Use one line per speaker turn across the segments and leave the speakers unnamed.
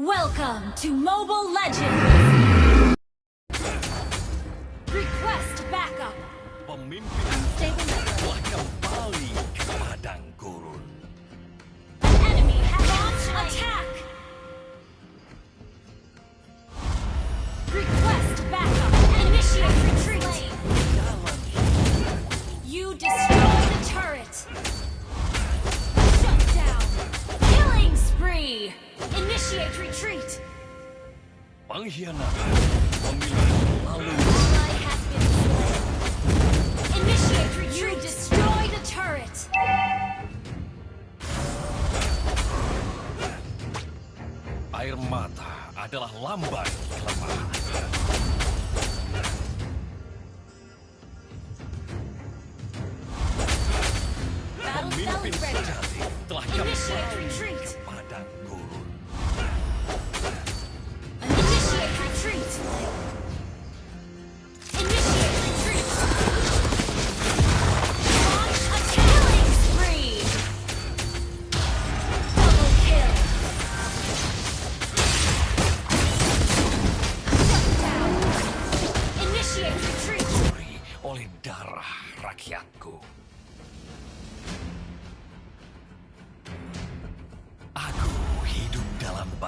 Welcome to Mobile Legends! Request backup!
Pemimpin Lalu.
Initiate retreat! Destroy the turret!
air mata adalah lambang kelemahan. Pemimpin sejati telah
Initiate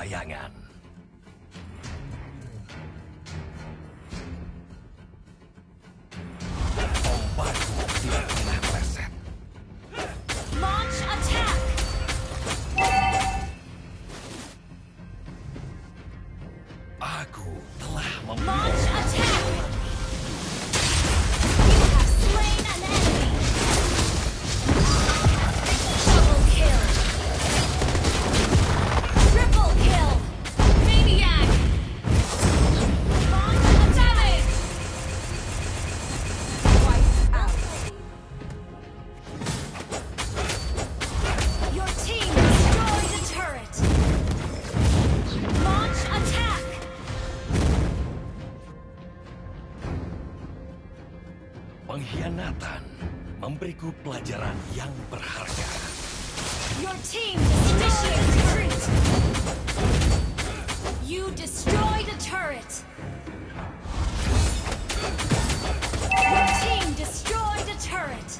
bayangan. Ombakku tidak pernah meleset.
Launch attack!
Aku telah mem- Pengkhianatan memberiku pelajaran yang berharga.
Your team initiate retreat. You destroyed a turret. Your team destroyed a turret.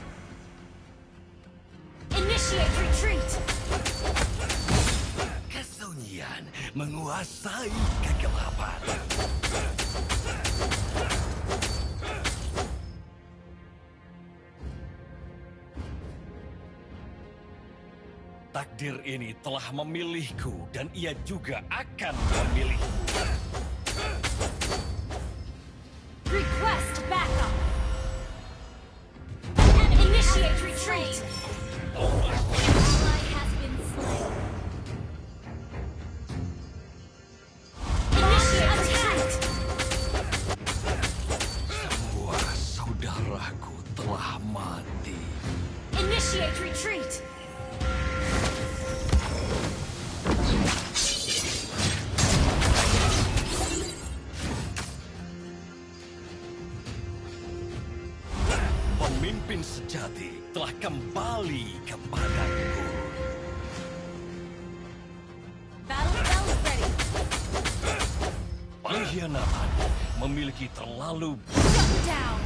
Initiate retreat.
Kesunyian menguasai kegelapan. Takdir ini telah memilihku dan ia juga akan memilihku.
Request backup. Initiate retreat. Slain. Initiate attack.
Semua saudaraku telah mati.
Initiate retreat.
Pemimpin sejati telah kembali ke padang gurun.
Battle bells ready.
Pengkhianatan memiliki terlalu
Shut down.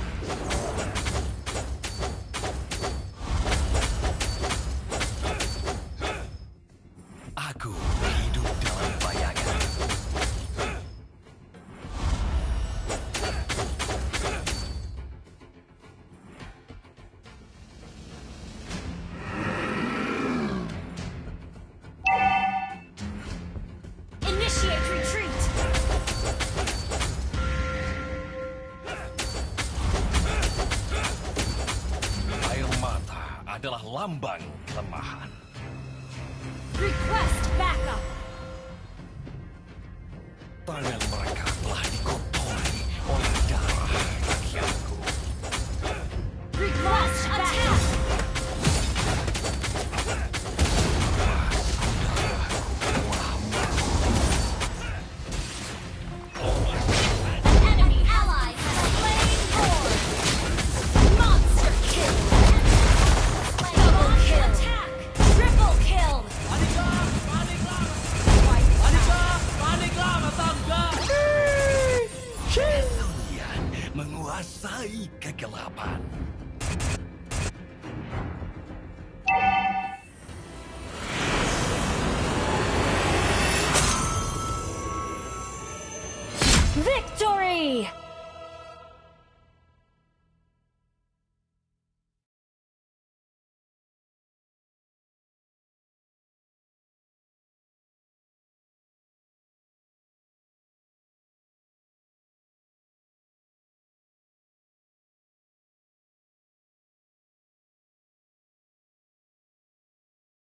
Adalah lambang kelemahan. Menguasai kegelapan.
Victory!